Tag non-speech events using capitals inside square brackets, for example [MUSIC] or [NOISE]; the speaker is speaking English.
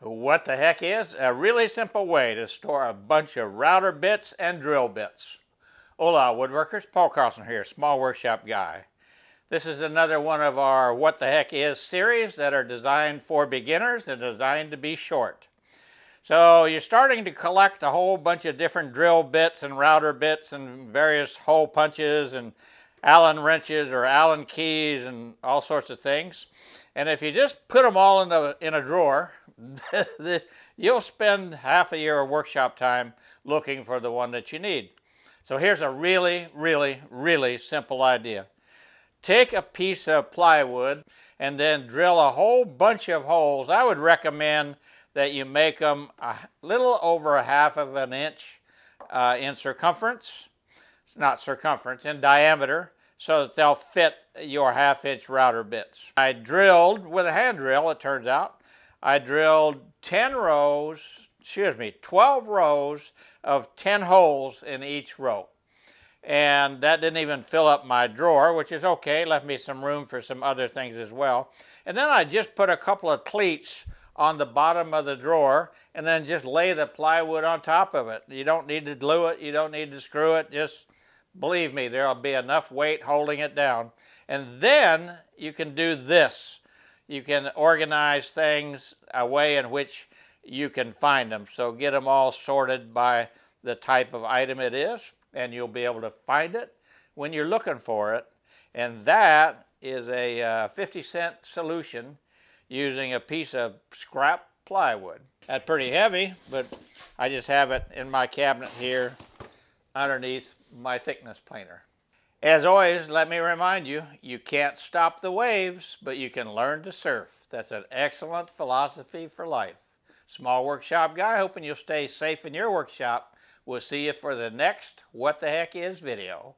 What the heck is? A really simple way to store a bunch of router bits and drill bits. Hola woodworkers, Paul Carlson here, small workshop guy. This is another one of our What the Heck Is series that are designed for beginners and designed to be short. So you're starting to collect a whole bunch of different drill bits and router bits and various hole punches and Allen wrenches or Allen keys and all sorts of things. And if you just put them all in, the, in a drawer, [LAUGHS] you'll spend half a year of workshop time looking for the one that you need. So here's a really, really, really simple idea. Take a piece of plywood and then drill a whole bunch of holes. I would recommend that you make them a little over a half of an inch uh, in circumference. It's not circumference, in diameter, so that they'll fit your half inch router bits. I drilled with a hand drill, it turns out, I drilled 10 rows, excuse me, 12 rows of 10 holes in each row. And that didn't even fill up my drawer, which is okay, left me some room for some other things as well. And then I just put a couple of cleats on the bottom of the drawer and then just lay the plywood on top of it. You don't need to glue it, you don't need to screw it, just believe me, there'll be enough weight holding it down. And then you can do this. You can organize things a way in which you can find them. So get them all sorted by the type of item it is, and you'll be able to find it when you're looking for it. And that is a uh, 50 cent solution using a piece of scrap plywood. That's pretty heavy, but I just have it in my cabinet here underneath my thickness planer. As always, let me remind you, you can't stop the waves, but you can learn to surf. That's an excellent philosophy for life. Small workshop guy, hoping you'll stay safe in your workshop. We'll see you for the next What the Heck Is video.